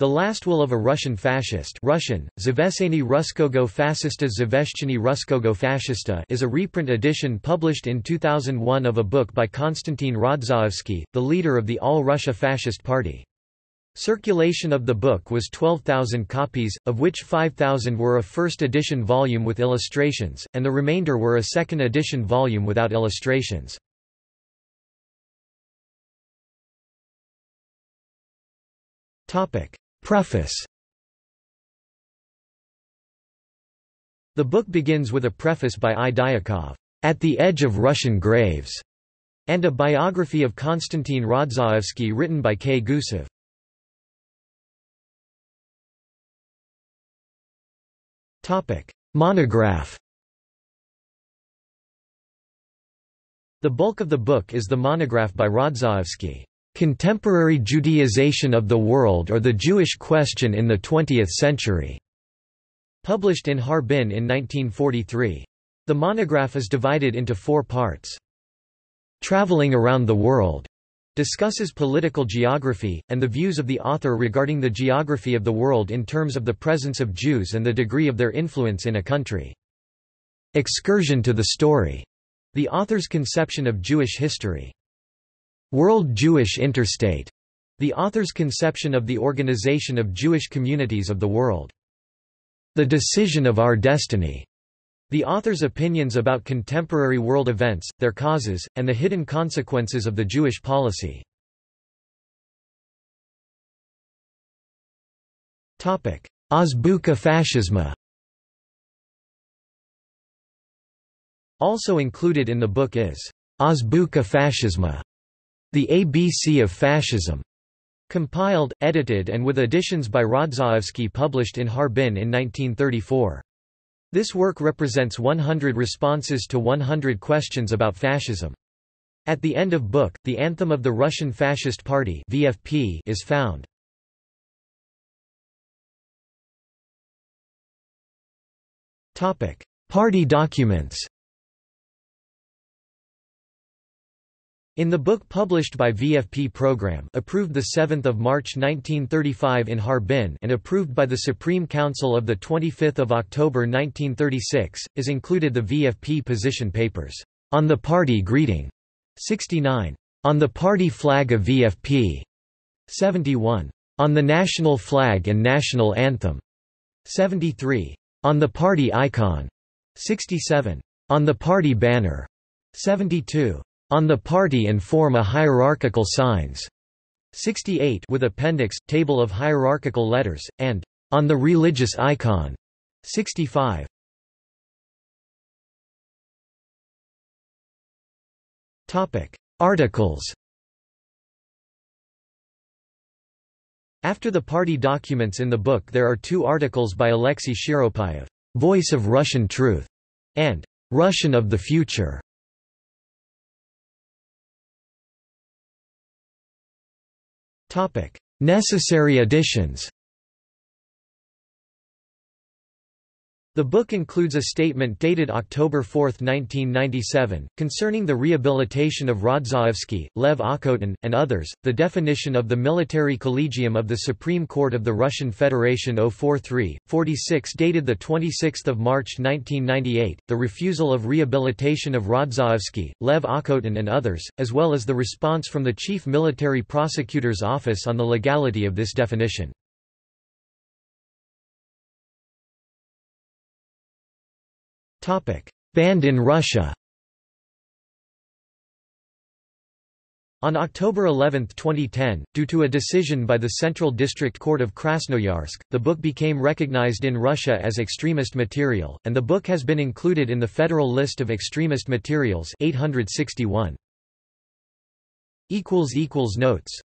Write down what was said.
The Last Will of a Russian Fascist Russian, Zaveseny Ruskogo Fascista Zaveshcheny Ruskogo Fascista is a reprint edition published in 2001 of a book by Konstantin Rodzaevsky, the leader of the All-Russia Fascist Party. Circulation of the book was 12,000 copies, of which 5,000 were a first edition volume with illustrations, and the remainder were a second edition volume without illustrations. Preface The book begins with a preface by I. Dyakov, "'At the Edge of Russian Graves' and a biography of Konstantin Rodzaevsky written by K. Gusev. Monograph The bulk of the book is the monograph by Rodzaevsky. Contemporary Judaization of the World or the Jewish Question in the Twentieth Century", published in Harbin in 1943. The monograph is divided into four parts. Traveling Around the World discusses political geography, and the views of the author regarding the geography of the world in terms of the presence of Jews and the degree of their influence in a country. Excursion to the Story, the author's conception of Jewish history. World Jewish Interstate, the author's conception of the organization of Jewish communities of the world. The Decision of Our Destiny, the author's opinions about contemporary world events, their causes, and the hidden consequences of the Jewish policy. Azbuka Fascisma Also included in the book is Azbuka Fascisma, the ABC of Fascism, compiled, edited and with additions by Rodzaevsky published in Harbin in 1934. This work represents 100 responses to 100 questions about fascism. At the end of book, the anthem of the Russian Fascist Party VFP is found. Party documents In the book published by VFP Program approved 7 March 1935 in Harbin and approved by the Supreme Council of 25 October 1936, is included the VFP position papers, "'On the Party Greeting' 69. On the Party Flag of VFP' 71. On the National Flag and National Anthem' 73. On the Party Icon' 67. On the Party Banner' 72 on the party and form a hierarchical signs. 68 with appendix table of hierarchical letters and on the religious icon. 65 topic. Articles. After the party documents in the book there are two articles by Alexei Shiropayev, Voice of Russian Truth, and Russian of the Future. Necessary additions The book includes a statement dated October 4, 1997, concerning the rehabilitation of Rodzaevsky, Lev Okhotin, and others, the definition of the Military Collegium of the Supreme Court of the Russian Federation 043, 46 dated 26 March 1998, the refusal of rehabilitation of Rodzaevsky, Lev Okhotin and others, as well as the response from the Chief Military Prosecutor's Office on the legality of this definition. Banned in Russia. On October 11, 2010, due to a decision by the Central District Court of Krasnoyarsk, the book became recognized in Russia as extremist material, and the book has been included in the Federal List of Extremist Materials 861. Notes